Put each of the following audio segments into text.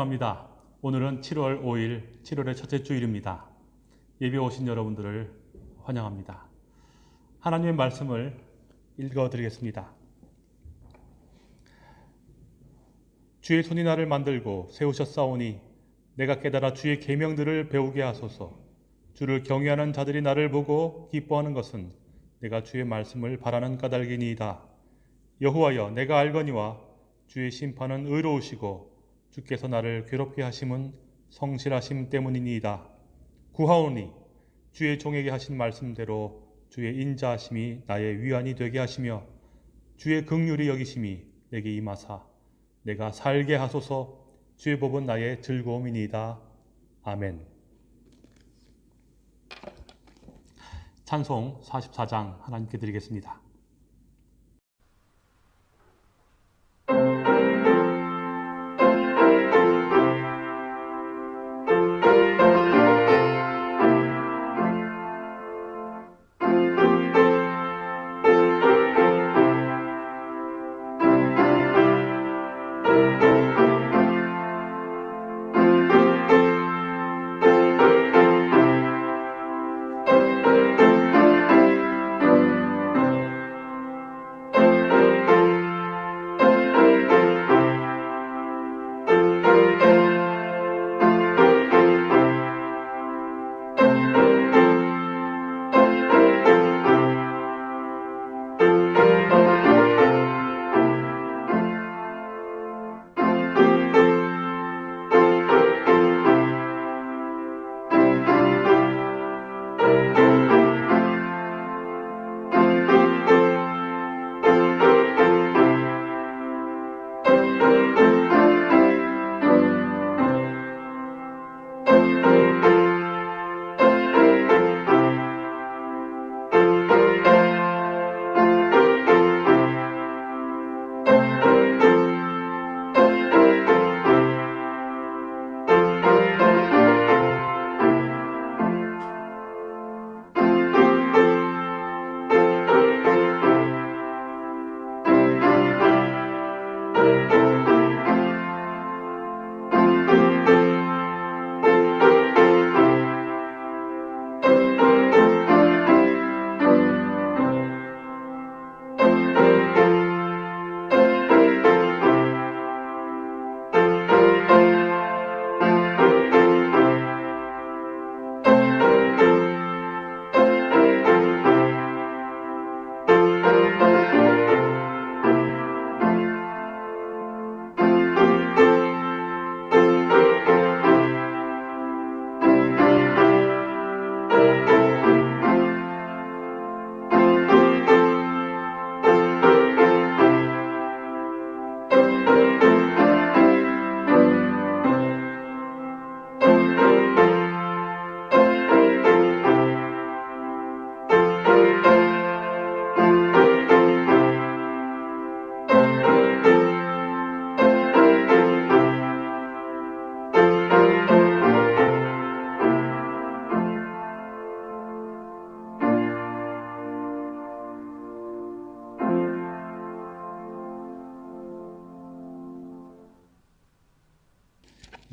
환영합니다. 오늘은 7월 5일, 7월의 첫째 주일입니다. 예배 오신 여러분들을 환영합니다. 하나님의 말씀을 읽어드리겠습니다. 주의 손이 나를 만들고 세우셨사오니 내가 깨달아 주의 계명들을 배우게 하소서. 주를 경외하는 자들이 나를 보고 기뻐하는 것은 내가 주의 말씀을 바라는 까닭이니이다. 여호와여 내가 알거니와 주의 심판은 의로우시고 주께서 나를 괴롭게 하심은 성실하심 때문이니이다. 구하오니 주의 종에게 하신 말씀대로 주의 인자하심이 나의 위안이 되게 하시며 주의 극률이 여기심이 내게 임하사 내가 살게 하소서 주의 법은 나의 즐거움이니이다. 아멘. 찬송 44장 하나님께 드리겠습니다.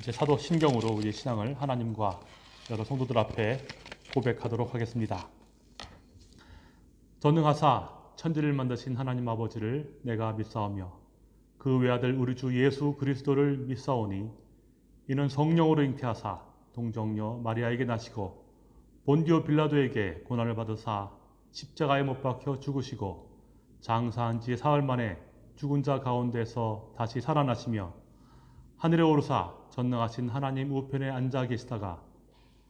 이제 사도 신경으로 우리 신앙을 하나님과 여러 성도들 앞에 고백하도록 하겠습니다. 전능하사 천지를 만드신 하나님 아버지를 내가 믿사오며 그 외아들 우리 주 예수 그리스도를 믿사오니 이는 성령으로 잉태하사 동정녀 마리아에게 나시고 본디오 빌라도에게 고난을 받으사 십자가에 못 박혀 죽으시고 장사한 지 사흘 만에 죽은 자 가운데서 다시 살아나시며 하늘에 오르사 전능하신 하나님 우편에 앉아 계시다가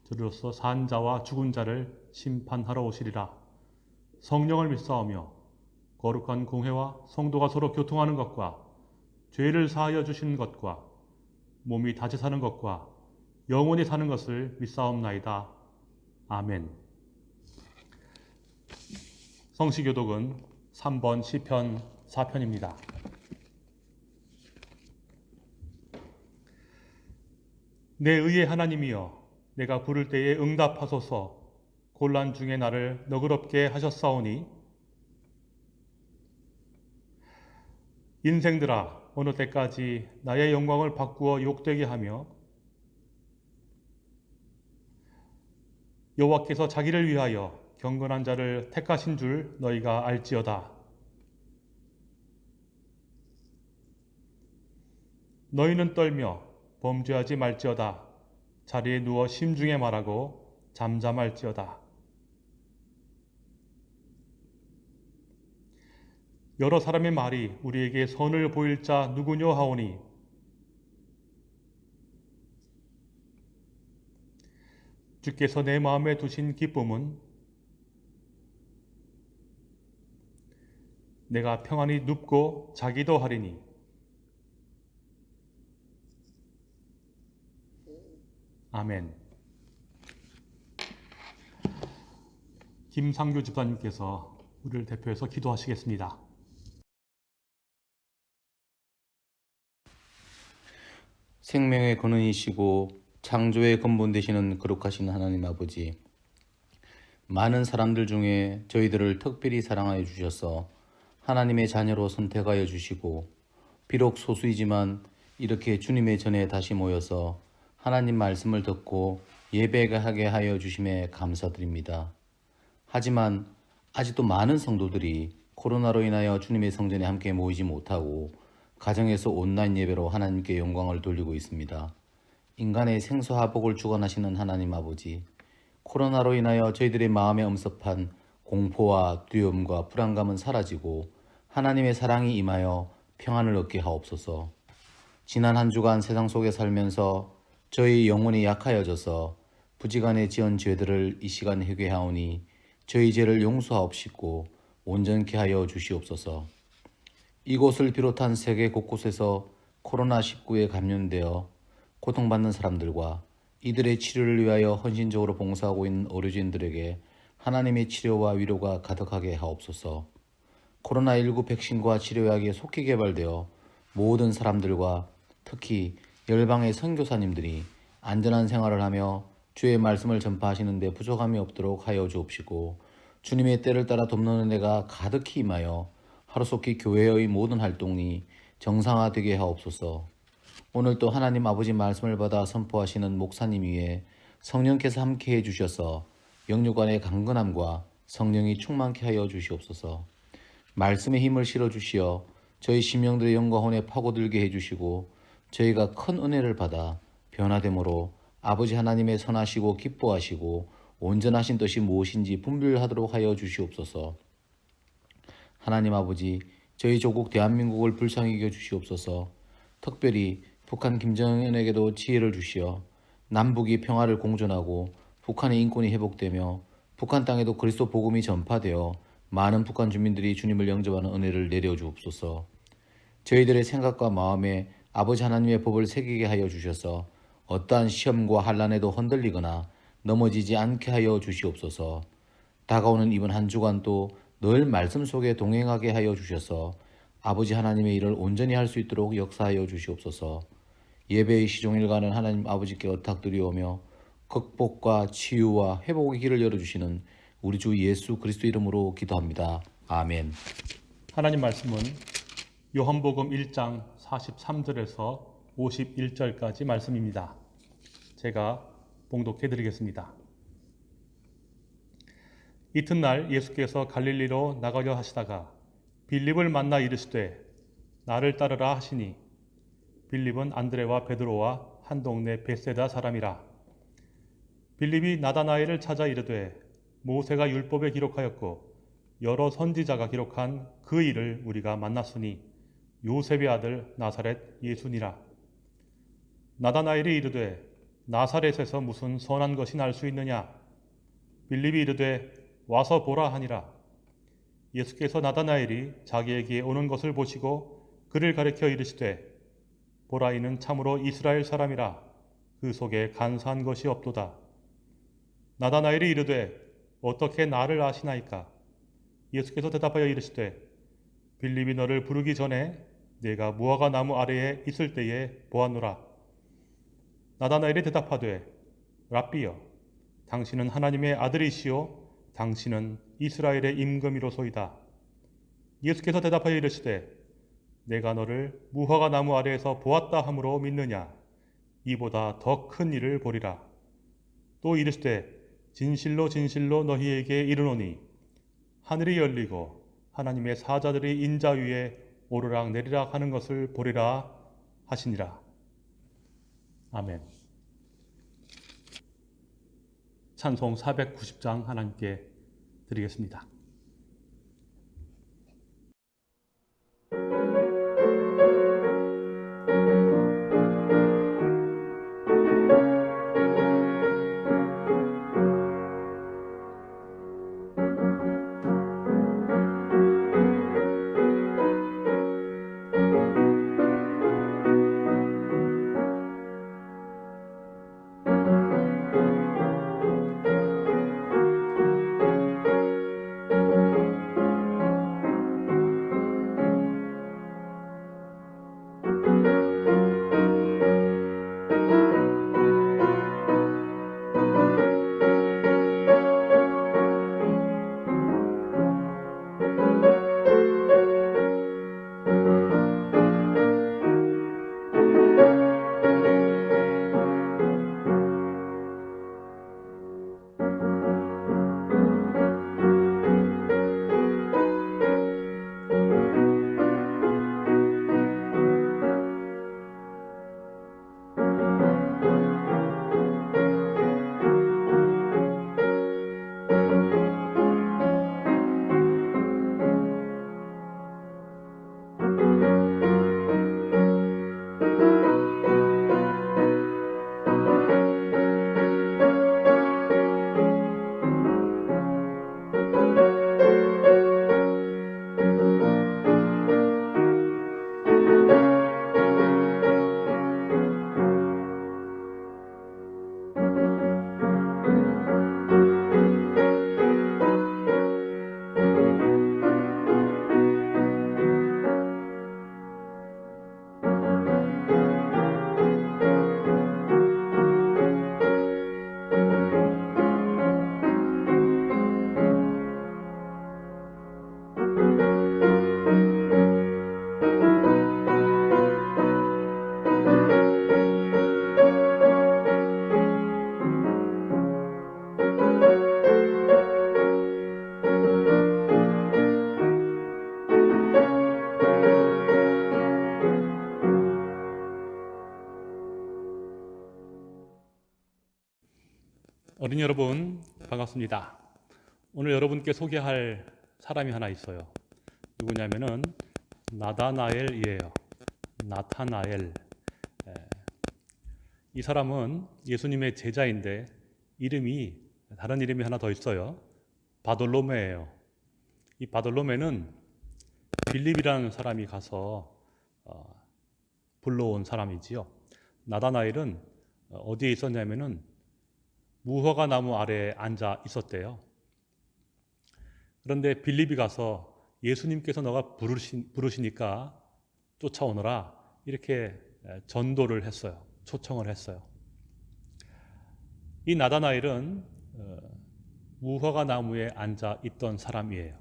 들로서 산 자와 죽은 자를 심판하러 오시리라. 성령을 믿사오며 거룩한 공회와 성도가 서로 교통하는 것과 죄를 사하여 주시는 것과 몸이 다시 사는 것과 영원히 사는 것을 믿사옵나이다. 아멘. 성시교독은 3번 시편 4편입니다. 내 의의 하나님이여 내가 부를 때에 응답하소서 곤란 중에 나를 너그럽게 하셨사오니 인생들아 어느 때까지 나의 영광을 바꾸어 욕되게 하며 여호와께서 자기를 위하여 경건한 자를 택하신 줄 너희가 알지어다. 너희는 떨며 범죄하지 말지어다. 자리에 누워 심중에 말하고 잠잠할지어다. 여러 사람의 말이 우리에게 선을 보일 자 누구뇨 하오니 주께서 내 마음에 두신 기쁨은 내가 평안히 눕고 자기도 하리니 아멘. 김상규 집사님께서 우리를 대표해서 기도하시겠습니다. 생명의 근원이시고 창조의 근본 되시는 거룩하신 하나님 아버지 많은 사람들 중에 저희들을 특별히 사랑하여 주셔서 하나님의 자녀로 선택하여 주시고 비록 소수이지만 이렇게 주님의 전에 다시 모여서 하나님 말씀을 듣고 예배하게 하여 주심에 감사드립니다. 하지만 아직도 많은 성도들이 코로나로 인하여 주님의 성전에 함께 모이지 못하고 가정에서 온라인 예배로 하나님께 영광을 돌리고 있습니다. 인간의 생사화복을 주관하시는 하나님 아버지, 코로나로 인하여 저희들의 마음에 엄습한 공포와 두려움과 불안감은 사라지고 하나님의 사랑이 임하여 평안을 얻게 하옵소서. 지난 한 주간 세상 속에 살면서 저희 영혼이 약하여져서 부지간에 지은 죄들을 이 시간 회개하오니 저희 죄를 용서하옵시고 온전케 하여 주시옵소서. 이곳을 비롯한 세계 곳곳에서 코로나19에 감염되어 고통받는 사람들과 이들의 치료를 위하여 헌신적으로 봉사하고 있는 의료진들에게 하나님의 치료와 위로가 가득하게 하옵소서. 코로나19 백신과 치료약이 속히 개발되어 모든 사람들과 특히 열방의 선교사님들이 안전한 생활을 하며 주의 말씀을 전파하시는 데 부족함이 없도록 하여 주옵시고 주님의 때를 따라 돕는 은혜가 가득히 임하여 하루속히 교회의 모든 활동이 정상화되게 하옵소서. 오늘 또 하나님 아버지 말씀을 받아 선포하시는 목사님 위에 성령께서 함께해 주셔서 영육간의 강건함과 성령이 충만케 하여 주시옵소서. 말씀의 힘을 실어 주시어 저희 심령들의 영과 혼에 파고들게 해 주시고 저희가 큰 은혜를 받아 변화됨으로 아버지 하나님의 선하시고 기뻐하시고 온전하신 뜻이 무엇인지 분별하도록 하여 주시옵소서. 하나님 아버지, 저희 조국 대한민국을 불쌍히 여겨 주시옵소서. 특별히 북한 김정은에게도 지혜를 주시어 남북이 평화를 공존하고 북한의 인권이 회복되며 북한 땅에도 그리스도 복음이 전파되어 많은 북한 주민들이 주님을 영접하는 은혜를 내려 주옵소서. 저희들의 생각과 마음에 아버지 하나님의 법을 새기게 하여 주셔서 어떠한 시험과 환란에도 흔들리거나 넘어지지 않게 하여 주시옵소서. 다가오는 이번 한 주간도 늘 말씀 속에 동행하게 하여 주셔서 아버지 하나님의 일을 온전히 할 수 있도록 역사하여 주시옵소서. 예배의 시종일관은 하나님 아버지께 어탁드리오며 극복과 치유와 회복의 길을 열어주시는 우리 주 예수 그리스도 이름으로 기도합니다. 아멘. 하나님 말씀은 요한복음 1장 43절에서 51절까지 말씀입니다. 제가 봉독해 드리겠습니다. 이튿날 예수께서 갈릴리로 나가려 하시다가 빌립을 만나 이르시되 나를 따르라 하시니 빌립은 안드레와 베드로와 한 동네 베세다 사람이라 빌립이 나다나엘을 찾아 이르되 모세가 율법에 기록하였고 여러 선지자가 기록한 그 일을 우리가 만났으니 요셉의 아들 나사렛 예수니라. 나다나엘이 이르되 나사렛에서 무슨 선한 것이 날 수 있느냐? 빌립이 이르되 와서 보라 하니라. 예수께서 나다나엘이 자기에게 오는 것을 보시고 그를 가리켜 이르시되 보라 이는 참으로 이스라엘 사람이라. 그 속에 간사한 것이 없도다. 나다나엘이 이르되 어떻게 나를 아시나이까? 예수께서 대답하여 이르시되 빌립이 너를 부르기 전에 내가 무화과 나무 아래에 있을 때에 보았노라. 나다나엘이 대답하되 랍비여 당신은 하나님의 아들이시오 당신은 이스라엘의 임금이로소이다. 예수께서 대답하여 이르시되 내가 너를 무화과 나무 아래에서 보았다 함으로 믿느냐? 이보다 더 큰 일을 보리라. 또 이르시되 진실로 진실로 너희에게 이르노니 하늘이 열리고 하나님의 사자들이 인자 위에 오르락 내리락 하는 것을 보리라 하시니라 아멘 찬송 490장 하나님께 드리겠습니다. 어린이 여러분 반갑습니다. 오늘 여러분께 소개할 사람이 하나 있어요. 누구냐면은 나다나엘이에요. 나타나엘. 에, 이 사람은 예수님의 제자인데 이름이 다른 이름이 하나 더 있어요. 바돌로메예요. 이 바돌로메는 빌립이라는 사람이 가서 어, 불러온 사람이지요. 나다나엘은 어디에 있었냐면은 무화과 나무 아래에 앉아 있었대요. 그런데 빌립이 가서 예수님께서 너가 부르시, 부르시니까 쫓아오너라 이렇게 전도를 했어요. 초청을 했어요. 이 나다나엘은 어, 무화과 나무에 앉아 있던 사람이에요.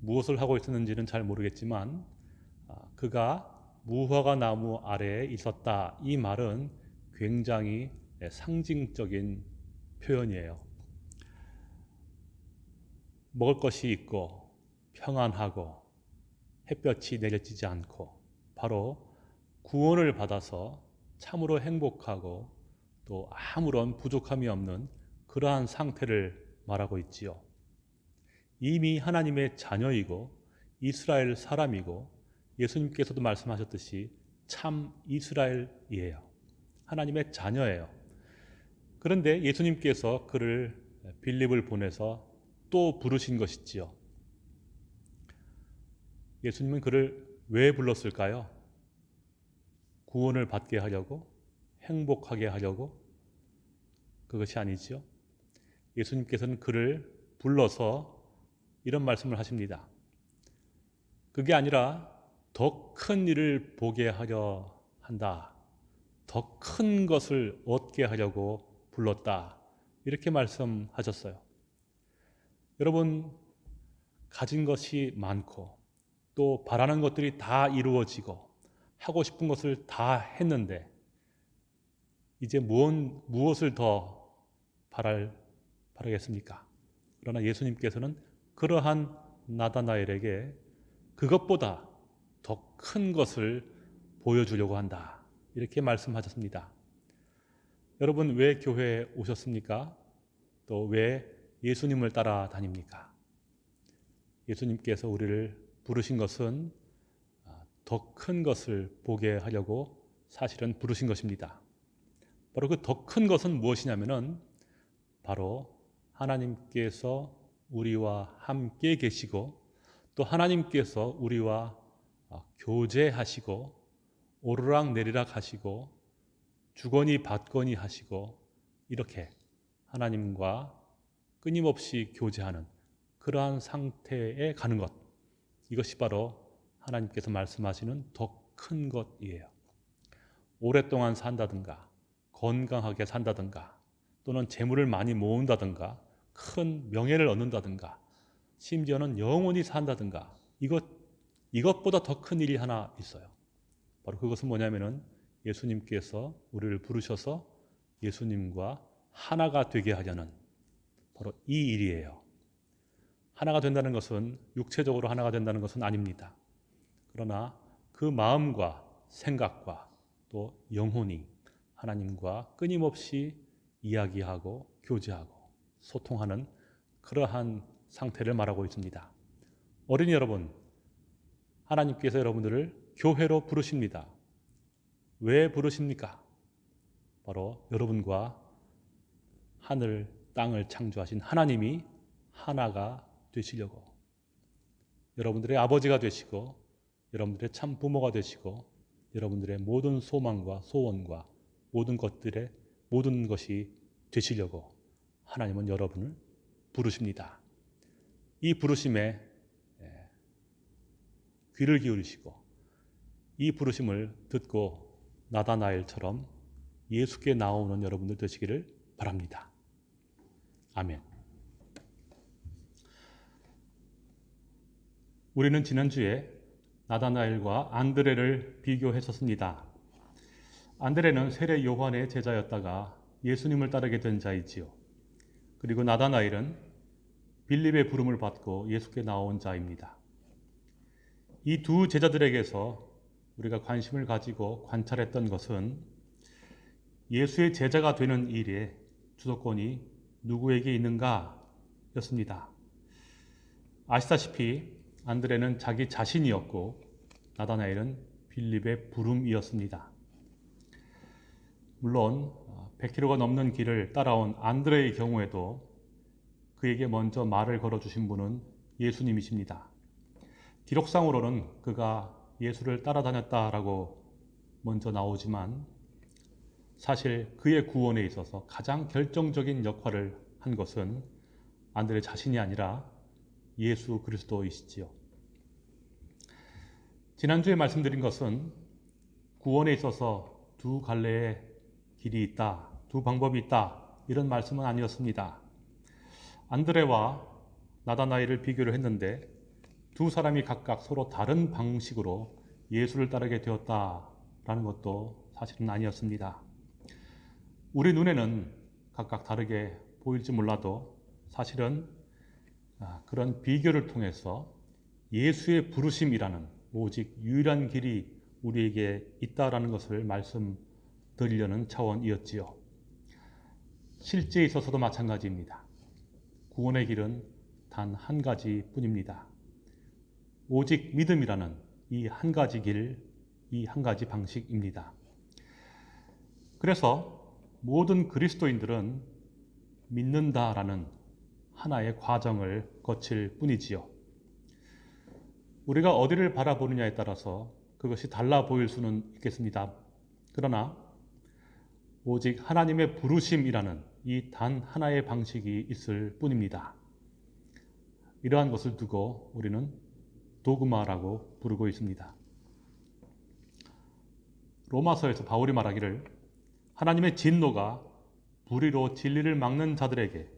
무엇을 하고 있었는지는 잘 모르겠지만 아, 그가 무화과 나무 아래에 있었다 이 말은 굉장히 상징적인 표현이에요. 먹을 것이 있고 평안하고 햇볕이 내려지지 않고 바로 구원을 받아서 참으로 행복하고 또 아무런 부족함이 없는 그러한 상태를 말하고 있지요. 이미 하나님의 자녀이고 이스라엘 사람이고 예수님께서도 말씀하셨듯이 참 이스라엘이에요. 하나님의 자녀예요. 그런데 예수님께서 그를 빌립을 보내서 또 부르신 것이지요. 예수님은 그를 왜 불렀을까요? 구원을 받게 하려고 행복하게 하려고 그것이 아니지요. 예수님께서는 그를 불러서 이런 말씀을 하십니다. 그게 아니라 더 큰 일을 보게 하려 한다. 더 큰 것을 얻게 하려고 불렀다. 이렇게 말씀하셨어요. 여러분, 가진 것이 많고 또 바라는 것들이 다 이루어지고 하고 싶은 것을 다 했는데 이제 무엇, 무엇을 더 바랄, 바라겠습니까? 그러나 예수님께서는 그러한 나다나엘에게 그것보다 더 큰 것을 보여주려고 한다. 이렇게 말씀하셨습니다. 여러분 왜 교회에 오셨습니까? 또 왜 예수님을 따라다닙니까? 예수님께서 우리를 부르신 것은 더 큰 것을 보게 하려고 사실은 부르신 것입니다. 바로 그 더 큰 것은 무엇이냐면은 바로 하나님께서 우리와 함께 계시고 또 하나님께서 우리와 어, 교제하시고 오르락 내리락 하시고 주거니 받거니 하시고 이렇게 하나님과 끊임없이 교제하는 그러한 상태에 가는 것 이것이 바로 하나님께서 말씀하시는 더 큰 것이에요. 오랫동안 산다든가 건강하게 산다든가 또는 재물을 많이 모은다든가 큰 명예를 얻는다든가 심지어는 영원히 산다든가 이것 이것보다 더 큰 일이 하나 있어요. 바로 그것은 뭐냐면은 예수님께서 우리를 부르셔서 예수님과 하나가 되게 하려는 바로 이 일이에요. 하나가 된다는 것은 육체적으로 하나가 된다는 것은 아닙니다. 그러나 그 마음과 생각과 또 영혼이 하나님과 끊임없이 이야기하고 교제하고 소통하는 그러한 상태를 말하고 있습니다. 어린이 여러분, 하나님께서 여러분들을 교회로 부르십니다. 왜 부르십니까? 바로 여러분과 하늘, 땅을 창조하신 하나님이 하나가 되시려고 여러분들의 아버지가 되시고 여러분들의 참 부모가 되시고 여러분들의 모든 소망과 소원과 모든 것들의 모든 것이 되시려고 하나님은 여러분을 부르십니다. 이 부르심에 예, 귀를 기울이시고 이 부르심을 듣고 나다나엘처럼 예수께 나오는 여러분들 되시기를 바랍니다. 아멘. 우리는 지난주에 나다나엘과 안드레를 비교했었습니다. 안드레는 세례 요한의 제자였다가 예수님을 따르게 된 자이지요. 그리고 나다나엘은 빌립의 부름을 받고 예수께 나온 자입니다. 이 두 제자들에게서 우리가 관심을 가지고 관찰했던 것은 예수의 제자가 되는 일에 주도권이 누구에게 있는가 였습니다. 아시다시피 안드레는 자기 자신이었고 나다나엘은 빌립의 부름이었습니다. 물론 100km가 넘는 길을 따라온 안드레의 경우에도 그에게 먼저 말을 걸어주신 분은 예수님이십니다. 기록상으로는 그가 예수를 따라다녔다라고 먼저 나오지만 사실 그의 구원에 있어서 가장 결정적인 역할을 한 것은 안드레 자신이 아니라 예수 그리스도이시지요. 지난주에 말씀드린 것은 구원에 있어서 두 갈래의 길이 있다, 두 방법이 있다 이런 말씀은 아니었습니다. 안드레와 나다나엘을 비교를 했는데 두 사람이 각각 서로 다른 방식으로 예수를 따르게 되었다라는 것도 사실은 아니었습니다. 우리 눈에는 각각 다르게 보일지 몰라도 사실은 아, 그런 비교를 통해서 예수의 부르심이라는 오직 유일한 길이 우리에게 있다라는 것을 말씀드리려는 차원이었지요. 실제에 있어서도 마찬가지입니다. 구원의 길은 단 한 가지 뿐입니다. 오직 믿음이라는 이 한 가지 길, 이 한 가지 방식입니다. 그래서 모든 그리스도인들은 믿는다라는 하나의 과정을 거칠 뿐이지요. 우리가 어디를 바라보느냐에 따라서 그것이 달라 보일 수는 있겠습니다. 그러나 오직 하나님의 부르심이라는 이 단 하나의 방식이 있을 뿐입니다. 이러한 것을 두고 우리는 도그마라고 부르고 있습니다. 로마서에서 바울이 말하기를 하나님의 진노가 불의로 진리를 막는 자들에게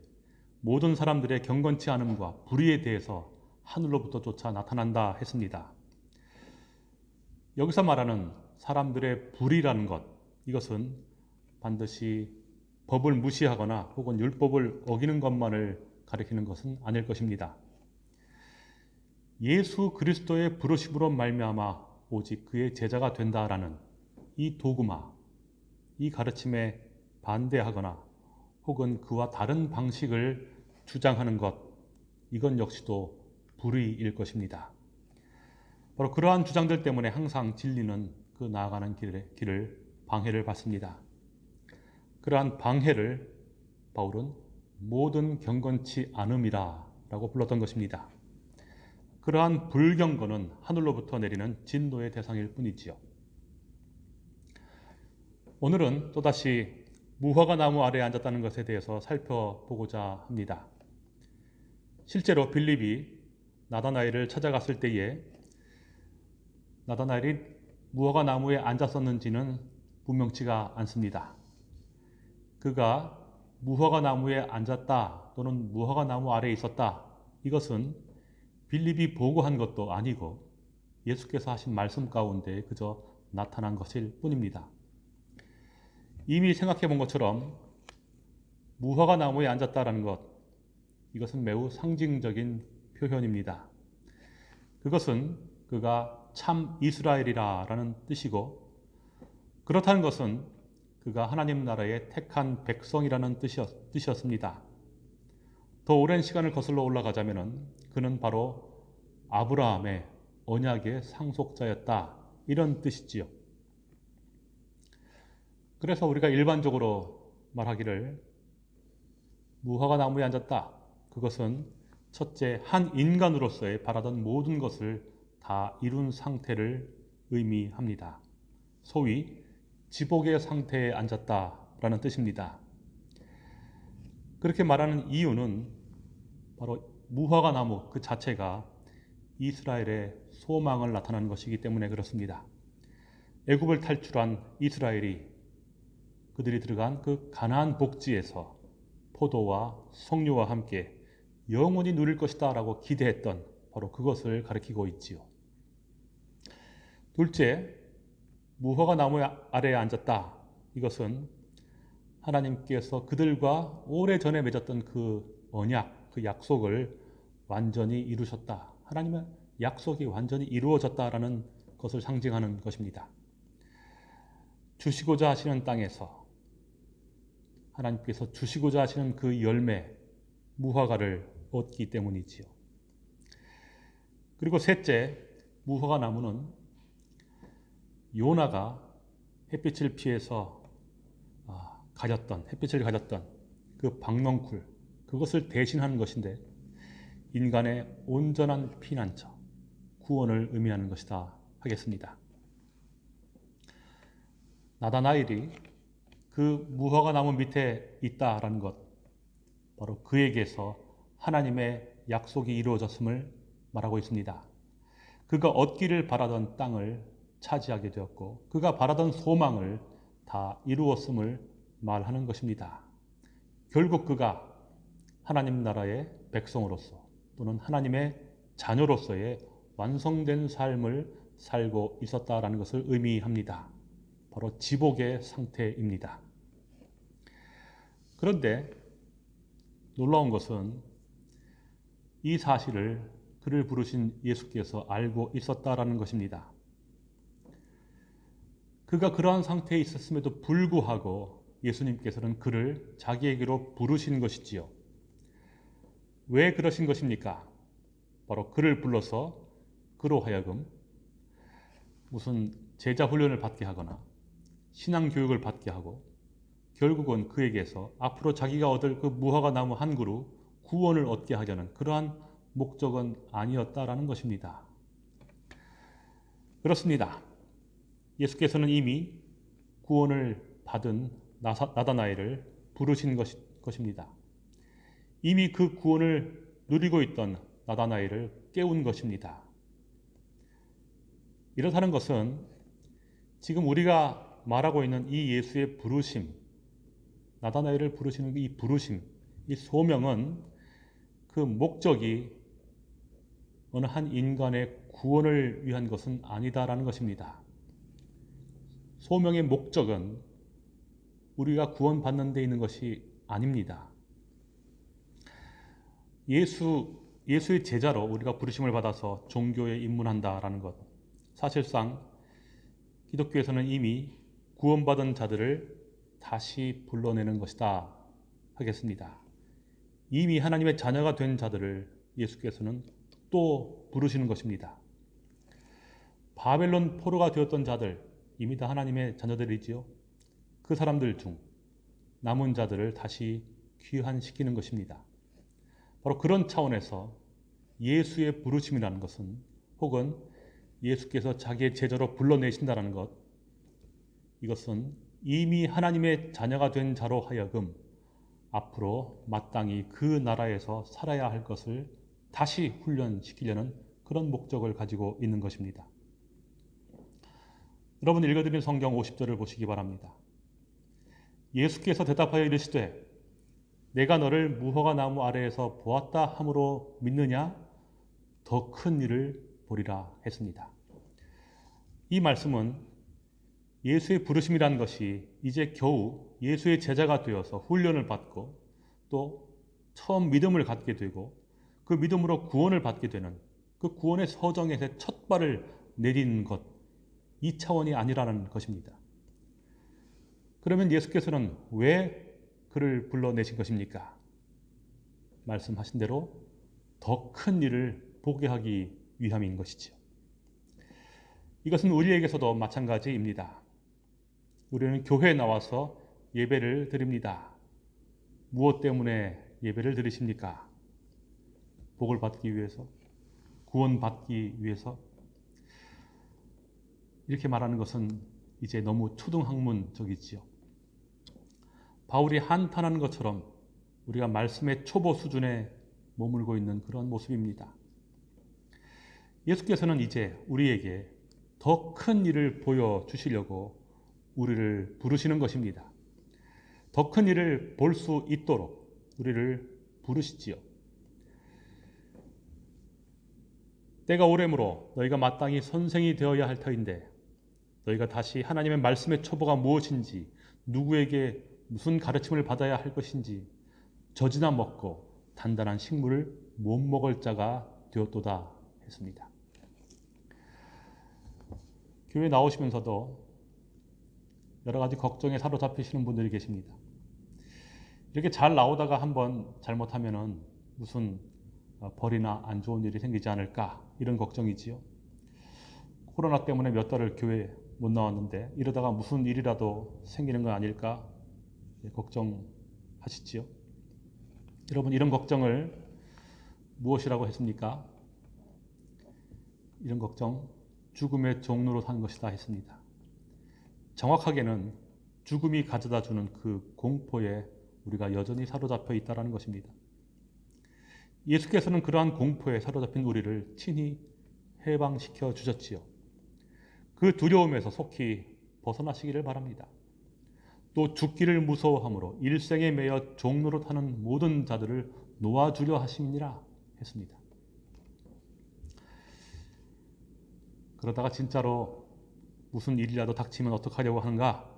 모든 사람들의 경건치 않음과 불의에 대해서 하늘로부터 쫓아 나타난다 했습니다. 여기서 말하는 사람들의 불이라는 것, 이것은 반드시 법을 무시하거나 혹은 율법을 어기는 것만을 가리키는 것은 아닐 것입니다. 예수 그리스도의 부르심으로 말미암아 오직 그의 제자가 된다라는 이 도구마, 이 가르침에 반대하거나 혹은 그와 다른 방식을 주장하는 것, 이건 역시도 불의일 것입니다. 바로 그러한 주장들 때문에 항상 진리는 그 나아가는 길에, 길을 방해를 받습니다. 그러한 방해를 바울은 모든 경건치 않음이라 라고 불렀던 것입니다. 그러한 불경건은 하늘로부터 내리는 진노의 대상일 뿐이지요. 오늘은 또다시 무화과 나무 아래에 앉았다는 것에 대해서 살펴보고자 합니다. 실제로 빌립이 나다나엘을 찾아갔을 때에 나다나엘이 무화과 나무에 앉았었는지는 분명치가 않습니다. 그가 무화과 나무에 앉았다 또는 무화과 나무 아래에 있었다 이것은 빌립이 보고한 것도 아니고 예수께서 하신 말씀 가운데 그저 나타난 것일 뿐입니다. 이미 생각해 본 것처럼 무화과 나무에 앉았다라는 것 이것은 매우 상징적인 표현입니다. 그것은 그가 참 이스라엘이라라는 뜻이고 그렇다는 것은 그가 하나님 나라의 택한 백성이라는 뜻이었, 뜻이었습니다. 더 오랜 시간을 거슬러 올라가자면 그는 바로 아브라함의 언약의 상속자였다 이런 뜻이지요. 그래서 우리가 일반적으로 말하기를 무화과 나무에 앉았다. 그것은 첫째 한 인간으로서의 바라던 모든 것을 다 이룬 상태를 의미합니다. 소위 지복의 상태에 앉았다라는 뜻입니다. 그렇게 말하는 이유는 바로 무화과 나무 그 자체가 이스라엘의 소망을 나타내는 것이기 때문에 그렇습니다. 애굽을 탈출한 이스라엘이 그들이 들어간 그 가나안 복지에서 포도와 석류와 함께 영원히 누릴 것이다라고 기대했던 바로 그것을 가리키고 있지요. 둘째, 무화과 나무 아래에 앉았다. 이것은 하나님께서 그들과 오래전에 맺었던 그 언약, 그 약속을 완전히 이루셨다. 하나님의 약속이 완전히 이루어졌다라는 것을 상징하는 것입니다. 주시고자 하시는 땅에서 하나님께서 주시고자 하시는 그 열매, 무화과를 얻기 때문이지요. 그리고 셋째, 무화과 나무는 요나가 햇빛을 피해서 아, 가졌던 햇빛을 가졌던 그 박넝쿨 그것을 대신하는 것인데 인간의 온전한 피난처 구원을 의미하는 것이다 하겠습니다. 나다나일이 그 무화과 나무 밑에 있다라는 것 바로 그에게서 하나님의 약속이 이루어졌음을 말하고 있습니다. 그가 얻기를 바라던 땅을 차지하게 되었고 그가 바라던 소망을 다 이루었음을 말하는 것입니다. 결국 그가 하나님 나라의 백성으로서 또는 하나님의 자녀로서의 완성된 삶을 살고 있었다라는 것을 의미합니다. 바로 지복의 상태입니다. 그런데 놀라운 것은 이 사실을 그를 부르신 예수께서 알고 있었다라는 것입니다. 그가 그러한 상태에 있었음에도 불구하고 예수님께서는 그를 자기에게로 부르신 것이지요. 왜 그러신 것입니까? 바로 그를 불러서 그로 하여금 무슨 제자 훈련을 받게 하거나 신앙 교육을 받게 하고 결국은 그에게서 앞으로 자기가 얻을 그 무화과 나무 한 그루 구원을 얻게 하려는 그러한 목적은 아니었다라는 것입니다. 그렇습니다. 예수께서는 이미 구원을 받은 나다나엘을 부르신 것입니다. 이미 그 구원을 누리고 있던 나다나엘을 깨운 것입니다. 이렇다는 것은 지금 우리가 말하고 있는 이 예수의 부르심, 나다나엘을 부르시는 이 부르심, 이 소명은 그 목적이 어느 한 인간의 구원을 위한 것은 아니다라는 것입니다. 소명의 목적은 우리가 구원받는 데 있는 것이 아닙니다. 예수, 예수의 제자로 우리가 부르심을 받아서 종교에 입문한다라는 것. 사실상 기독교에서는 이미 구원받은 자들을 다시 불러내는 것이다 하겠습니다. 이미 하나님의 자녀가 된 자들을 예수께서는 또 부르시는 것입니다. 바벨론 포로가 되었던 자들, 이미 다 하나님의 자녀들이지요. 그 사람들 중 남은 자들을 다시 귀환시키는 것입니다. 바로 그런 차원에서 예수의 부르심이라는 것은 혹은 예수께서 자기의 제자로 불러내신다는 것, 이것은 이미 하나님의 자녀가 된 자로 하여금 앞으로 마땅히 그 나라에서 살아야 할 것을 다시 훈련시키려는 그런 목적을 가지고 있는 것입니다. 여러분 읽어드린 성경 50절을 보시기 바랍니다. 예수께서 대답하여 이르시되 내가 너를 무화과 나무 아래에서 보았다 함으로 믿느냐 더 큰 일을 보리라 했습니다. 이 말씀은 예수의 부르심이라는 것이 이제 겨우 예수의 제자가 되어서 훈련을 받고 또 처음 믿음을 갖게 되고 그 믿음으로 구원을 받게 되는 그 구원의 서정에서 첫 발을 내리는 것, 이 차원이 아니라는 것입니다. 그러면 예수께서는 왜 그를 불러내신 것입니까? 말씀하신 대로 더 큰 일을 보게 하기 위함인 것이죠. 이것은 우리에게서도 마찬가지입니다. 우리는 교회에 나와서 예배를 드립니다. 무엇 때문에 예배를 드리십니까? 복을 받기 위해서, 구원 받기 위해서. 이렇게 말하는 것은 이제 너무 초등학문적이지요. 바울이 한탄하는 것처럼 우리가 말씀의 초보 수준에 머물고 있는 그런 모습입니다. 예수께서는 이제 우리에게 더 큰 일을 보여주시려고 우리를 부르시는 것입니다. 더 큰 일을 볼 수 있도록 우리를 부르시지요. 때가 오래므로 너희가 마땅히 선생이 되어야 할 터인데 너희가 다시 하나님의 말씀의 초보가 무엇인지 누구에게 무슨 가르침을 받아야 할 것인지 젖이나 먹고 단단한 식물을 못 먹을 자가 되었도다 했습니다. 교회 나오시면서도 여러 가지 걱정에 사로잡히시는 분들이 계십니다. 이렇게 잘 나오다가 한번 잘못하면은 무슨 어, 벌이나 안 좋은 일이 생기지 않을까 이런 걱정이지요. 코로나 때문에 몇 달을 교회 못 나왔는데 이러다가 무슨 일이라도 생기는 건 아닐까 예, 걱정하시지요. 여러분 이런 걱정을 무엇이라고 했습니까? 이런 걱정 죽음의 종로로 산 것이다 했습니다. 정확하게는 죽음이 가져다 주는 그 공포에 우리가 여전히 사로잡혀 있다는 것입니다. 예수께서는 그러한 공포에 사로잡힌 우리를 친히 해방시켜 주셨지요. 그 두려움에서 속히 벗어나시기를 바랍니다. 또 죽기를 무서워함으로 일생에 매여 종로로 타는 모든 자들을 놓아주려 하심이니라 했습니다. 그러다가 진짜로 무슨 일이라도 닥치면 어떡하려고 하는가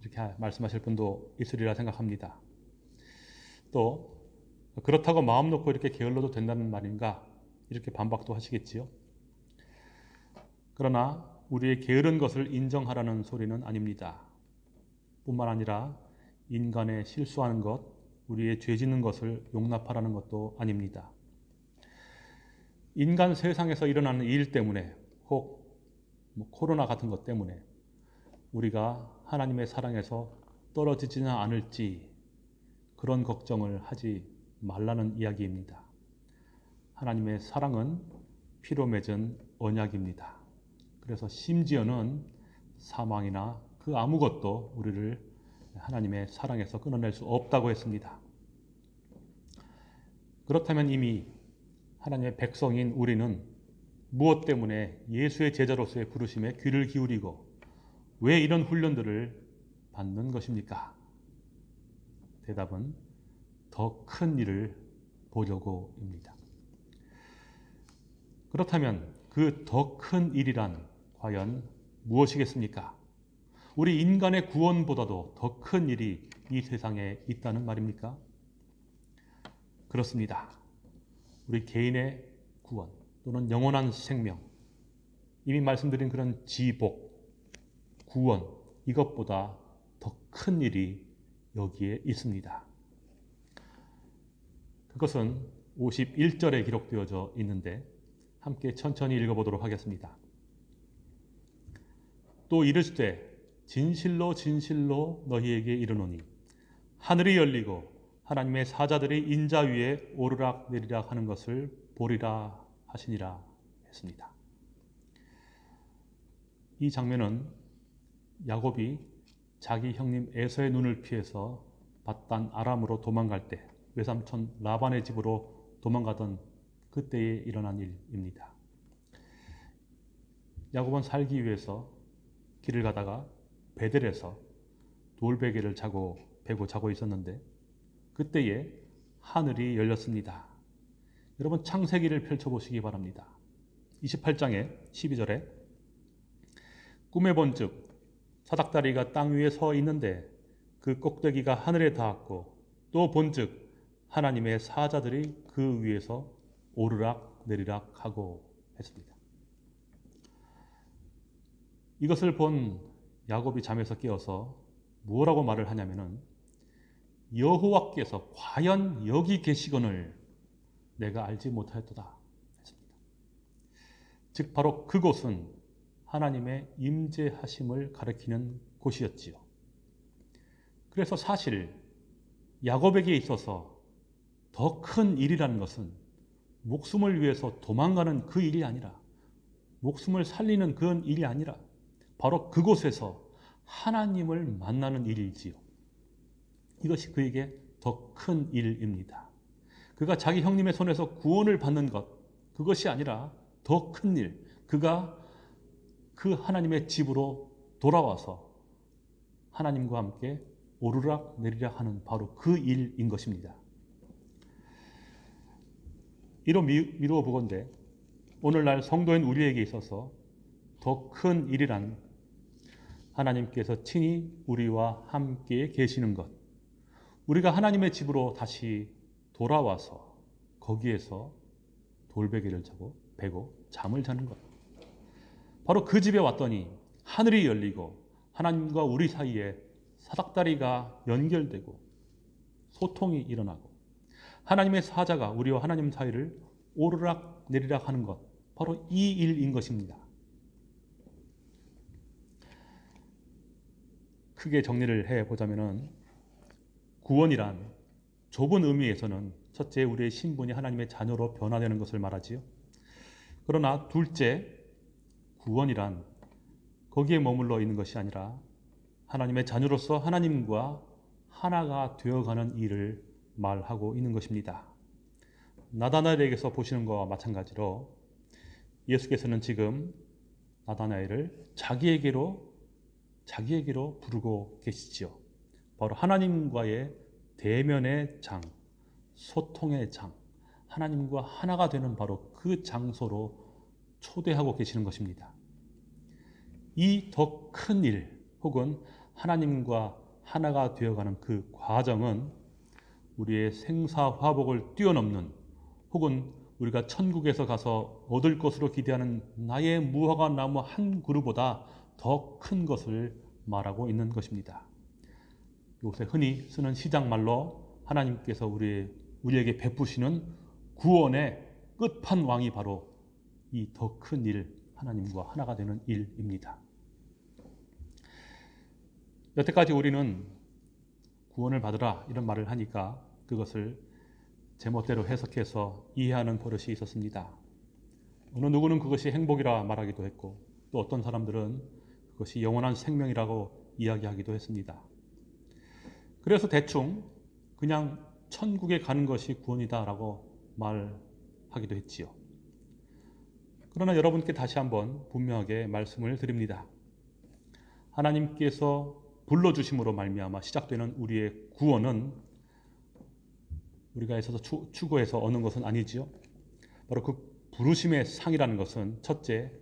이렇게 말씀하실 분도 있으리라 생각합니다. 또 그렇다고 마음 놓고 이렇게 게을러도 된다는 말인가 이렇게 반박도 하시겠지요. 그러나 우리의 게으른 것을 인정하라는 소리는 아닙니다. 뿐만 아니라 인간의 실수하는 것, 우리의 죄 짓는 것을 용납하라는 것도 아닙니다. 인간 세상에서 일어나는 일 때문에 혹 뭐 코로나 같은 것 때문에 우리가 하나님의 사랑에서 떨어지지는 않을지 그런 걱정을 하지 말라는 이야기입니다. 하나님의 사랑은 피로 맺은 언약입니다. 그래서 심지어는 사망이나 그 아무것도 우리를 하나님의 사랑에서 끊어낼 수 없다고 했습니다. 그렇다면 이미 하나님의 백성인 우리는 무엇 때문에 예수의 제자로서의 부르심에 귀를 기울이고 왜 이런 훈련들을 받는 것입니까? 대답은 더 큰 일을 보려고입니다. 그렇다면 그 더 큰 일이란 과연 무엇이겠습니까? 우리 인간의 구원보다도 더 큰 일이 이 세상에 있다는 말입니까? 그렇습니다. 우리 개인의 구원 또는 영원한 생명, 이미 말씀드린 그런 지복, 구원, 이것보다 더 큰 일이 여기에 있습니다. 그것은 51절에 기록되어져 있는데 함께 천천히 읽어보도록 하겠습니다. 또 이르시되 진실로 진실로 너희에게 이르노니 하늘이 열리고 하나님의 사자들이 인자 위에 오르락 내리락 하는 것을 보리라 하시니라 했습니다. 이 장면은 야곱이 자기 형님 에서의 눈을 피해서 바단 아람으로 도망갈 때 외삼촌 라반의 집으로 도망가던 그때에 일어난 일입니다. 야곱은 살기 위해서 길을 가다가 베델에서 돌베개를 자고 베고 자고 있었는데 그때에 하늘이 열렸습니다. 여러분 창세기를 펼쳐보시기 바랍니다. 28장에 12절에 꿈에 본즉 사닥다리가 땅 위에 서 있는데 그 꼭대기가 하늘에 닿았고 또 본즉 하나님의 사자들이 그 위에서 오르락 내리락 하고 했습니다. 이것을 본 야곱이 잠에서 깨어서 뭐라고 말을 하냐면은 여호와께서 과연 여기 계시거늘 내가 알지 못하였도다 했습니다. 즉 바로 그곳은 하나님의 임재하심을 가리키는 곳이었지요. 그래서 사실 야곱에게 있어서 더 큰 일이라는 것은 목숨을 위해서 도망가는 그 일이 아니라 목숨을 살리는 그런 일이 아니라 바로 그곳에서 하나님을 만나는 일이지요. 이것이 그에게 더 큰 일입니다. 그가 자기 형님의 손에서 구원을 받는 것, 그것이 아니라 더 큰 일, 그가 그 하나님의 집으로 돌아와서 하나님과 함께 오르락 내리락 하는 바로 그 일인 것입니다. 이로 미루어 보건대 오늘날 성도인 우리에게 있어서 더 큰 일이란 하나님께서 친히 우리와 함께 계시는 것. 우리가 하나님의 집으로 다시 돌아와서 거기에서 돌베개를 자고 베고 잠을 자는 것. 바로 그 집에 왔더니 하늘이 열리고 하나님과 우리 사이에 사닥다리가 연결되고 소통이 일어나고 하나님의 사자가 우리와 하나님 사이를 오르락 내리락 하는 것. 바로 이 일인 것입니다. 크게 정리를 해 보자면은 구원이란 좁은 의미에서는 첫째 우리의 신분이 하나님의 자녀로 변화되는 것을 말하지요. 그러나 둘째 구원이란 거기에 머물러 있는 것이 아니라 하나님의 자녀로서 하나님과 하나가 되어가는 일을 말하고 있는 것입니다. 나다나엘에게서 보시는 것과 마찬가지로 예수께서는 지금 나다나엘을 자기에게로 자기에게로 부르고 계시지요. 바로 하나님과의 대면의 장, 소통의 장, 하나님과 하나가 되는 바로 그 장소로 초대하고 계시는 것입니다. 이 더 큰 일, 혹은 하나님과 하나가 되어가는 그 과정은 우리의 생사화복을 뛰어넘는 혹은 우리가 천국에서 가서 얻을 것으로 기대하는 나의 무화과 나무 한 그루보다 더 큰 것을 말하고 있는 것입니다. 요새 흔히 쓰는 시장말로 하나님께서 우리, 우리에게 베푸시는 구원의 끝판왕이 바로 이 더 큰 일, 하나님과 하나가 되는 일입니다. 여태까지 우리는 구원을 받으라 이런 말을 하니까 그것을 제멋대로 해석해서 이해하는 버릇이 있었습니다. 어느 누구는 그것이 행복이라 말하기도 했고 또 어떤 사람들은 그것이 영원한 생명이라고 이야기하기도 했습니다. 그래서 대충 그냥 천국에 가는 것이 구원이다 라고 말하기도 했지요. 그러나 여러분께 다시 한번 분명하게 말씀을 드립니다. 하나님께서 불러주심으로 말미암아 시작되는 우리의 구원은 우리가 있어서 추, 구해서 얻는 것은 아니지요. 바로 그 부르심의 상이라는 것은 첫째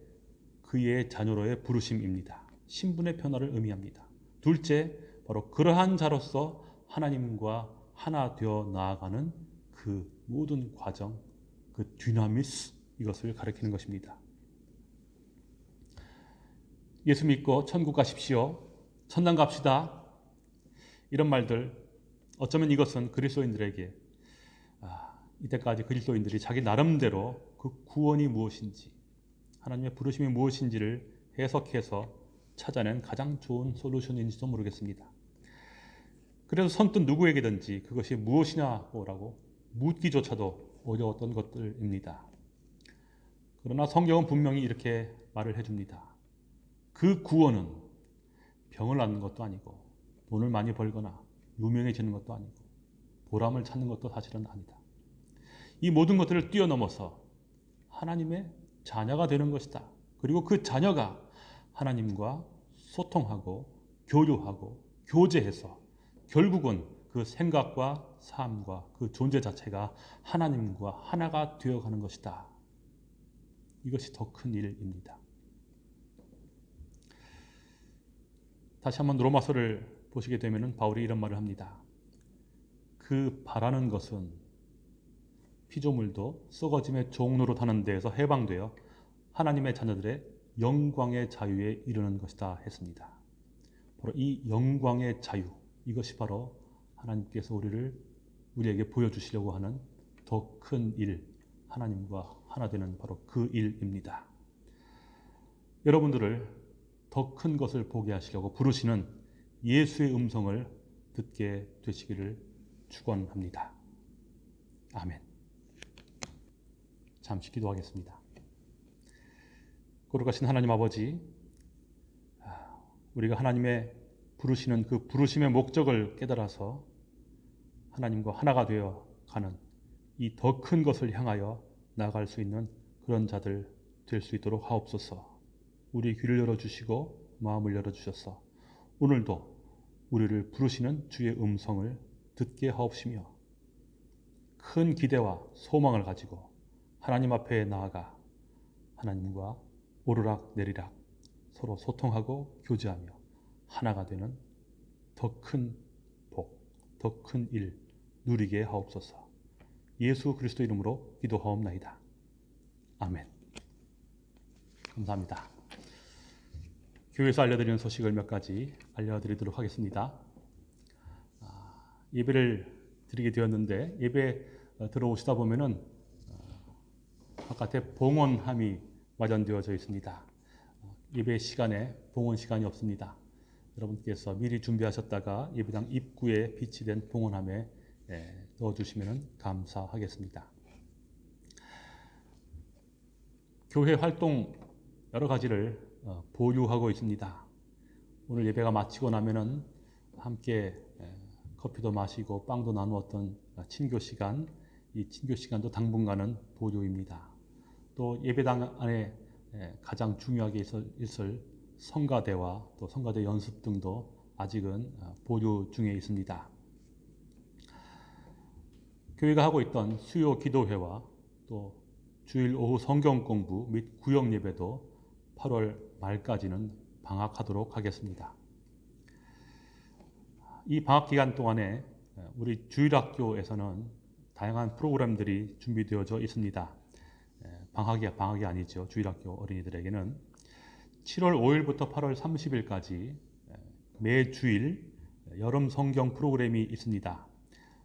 그의 자녀로의 부르심입니다. 신분의 변화를 의미합니다. 둘째 바로 그러한 자로서 하나님과 하나 되어 나아가는 그 모든 과정, 그 디나미스 이것을 가리키는 것입니다. 예수 믿고 천국 가십시오. 천당 갑시다. 이런 말들 어쩌면 이것은 그리스도인들에게 아, 이때까지 그리스도인들이 자기 나름대로 그 구원이 무엇인지 하나님의 부르심이 무엇인지를 해석해서 찾아낸 가장 좋은 솔루션인지도 모르겠습니다. 그래서 선뜻 누구에게든지 그것이 무엇이냐고 묻기조차도 어려웠던 것들입니다. 그러나 성경은 분명히 이렇게 말을 해줍니다. 그 구원은 병을 낫는 것도 아니고 돈을 많이 벌거나 유명해지는 것도 아니고 보람을 찾는 것도 사실은 아니다. 이 모든 것들을 뛰어넘어서 하나님의 자녀가 되는 것이다. 그리고 그 자녀가 하나님과 소통하고 교류하고 교제해서 결국은 그 생각과 삶과 그 존재 자체가 하나님과 하나가 되어가는 것이다. 이것이 더 큰 일입니다. 다시 한번 로마서를 보시게 되면 바울이 이런 말을 합니다. 그 바라는 것은 피조물도 썩어짐의 종로로 타는 데에서 해방되어 하나님의 자녀들의 영광의 자유에 이르는 것이다 했습니다. 바로 이 영광의 자유 이것이 바로 하나님께서 우리를 우리에게 보여주시려고 하는 더 큰 일, 하나님과 하나 되는 바로 그 일입니다. 여러분들을 더 큰 것을 보게 하시려고 부르시는 예수의 음성을 듣게 되시기를 축원합니다. 아멘. 잠시 기도하겠습니다. 거룩하신 하나님 아버지, 우리가 하나님의 부르시는 그 부르심의 목적을 깨달아서 하나님과 하나가 되어 가는 이 더 큰 것을 향하여 나아갈 수 있는 그런 자들 될 수 있도록 하옵소서. 우리 귀를 열어 주시고 마음을 열어 주셔서 오늘도 우리를 부르시는 주의 음성을 듣게 하옵시며 큰 기대와 소망을 가지고 하나님 앞에 나아가 하나님과 오르락 내리락 서로 소통하고 교제하며 하나가 되는 더 큰 복, 더 큰 일 누리게 하옵소서. 예수 그리스도 이름으로 기도하옵나이다. 아멘. 감사합니다. 교회에서 알려드리는 소식을 몇 가지 알려드리도록 하겠습니다. 아, 예배를 드리게 되었는데 예배 어, 들어오시다 보면은 어, 바깥에 봉헌함이 마련되어져 있습니다. 어, 예배 시간에 봉헌 시간이 없습니다. 여러분께서 미리 준비하셨다가 예배당 입구에 비치된 봉헌함에 예, 넣어주시면 감사하겠습니다. 교회 활동 여러 가지를 어, 보유하고 있습니다. 오늘 예배가 마치고 나면은 함께 예, 커피도 마시고 빵도 나누었던 친교 시간, 이 친교 시간도 당분간은 보류입니다. 또 예배당 안에 예, 가장 중요하게 있을, 성가대와 또 성가대 연습 등도 아직은 어, 보류 중에 있습니다. 교회가 하고 있던 수요 기도회와 또 주일 오후 성경 공부 및 구역 예배도 8월 말까지는 방학하도록 하겠습니다. 이 방학 기간 동안에 우리 주일학교에서는 다양한 프로그램들이 준비되어져 있습니다. 방학이 방학이 아니죠. 주일학교 어린이들에게는 7월 5일부터 8월 30일까지 매 주일 여름 성경 프로그램이 있습니다.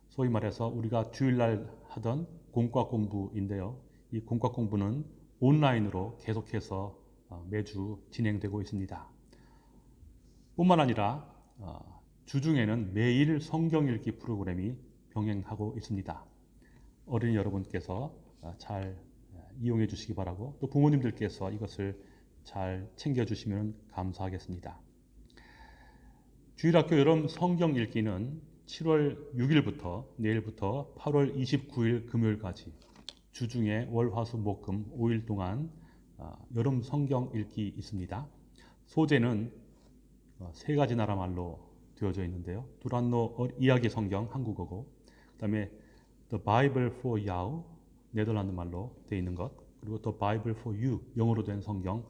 소위 말해서 우리가 주일날 하던 공과 공부인데요. 이 공과 공부는 온라인으로 계속해서 어, 매주 진행되고 있습니다. 뿐만 아니라 어, 주중에는 매일 성경 읽기 프로그램이 병행하고 있습니다. 어린이 여러분께서 어, 잘 이용해 주시기 바라고 또 부모님들께서 이것을 잘 챙겨 주시면 감사하겠습니다. 주일학교 여름 성경 읽기는 7월 6일부터 내일부터 8월 29일 금요일까지 주중에 월, 화, 수, 목, 금 5일 동안 어, 여름 성경 읽기 있습니다. 소재는 어, 세 가지 나라 말로 되어져 있는데요. 두란노 이야기 성경 한국어고, 그 다음에 The Bible for Yao 네덜란드 말로 되어 있는 것, 그리고 또 Bible for You 영어로 된 성경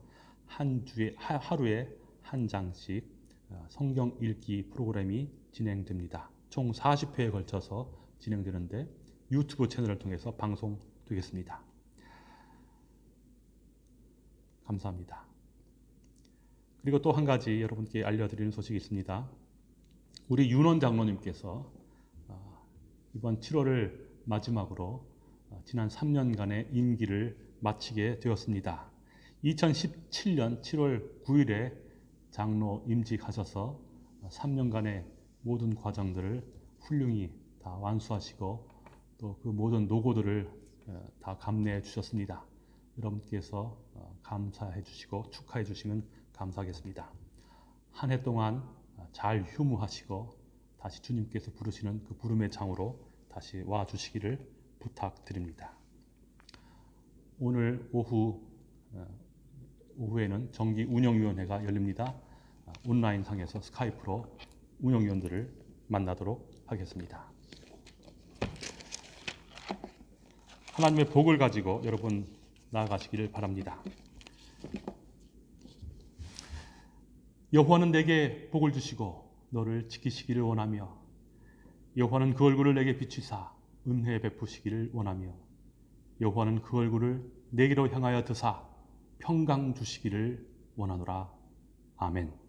한 주에 하, 하루에 한 장씩 어, 성경 읽기 프로그램이 진행됩니다. 총 40회에 걸쳐서 진행되는데 유튜브 채널을 통해서 방송되겠습니다. 감사합니다. 그리고 또 한 가지 여러분께 알려드리는 소식이 있습니다. 우리 윤원 장로님께서 어, 이번 7월을 마지막으로 어, 지난 3년간의 임기를 마치게 되었습니다. 2017년 7월 9일에 장로 임직하셔서 3년간의 모든 과정들을 훌륭히 다 완수하시고 또 그 모든 노고들을 어, 다 감내해 주셨습니다. 여러분께서 어, 감사해 주시고 축하해 주시면 감사하겠습니다. 한 해 동안 어, 잘 휴무하시고 다시 주님께서 부르시는 그 부름의 장으로 다시 와 주시기를 부탁드립니다. 오늘 오후 어, 오후에는 정기 운영위원회가 열립니다. 어, 온라인 상에서 스카이프로 운영위원들을 만나도록 하겠습니다. 하나님의 복을 가지고 여러분 나아가시기를 바랍니다. 여호와는 내게 복을 주시고 너를 지키시기를 원하며 여호와는 그 얼굴을 내게 비추사 은혜 베푸시기를 원하며 여호와는 그 얼굴을 내게로 향하여 드사 평강 주시기를 원하노라 아멘.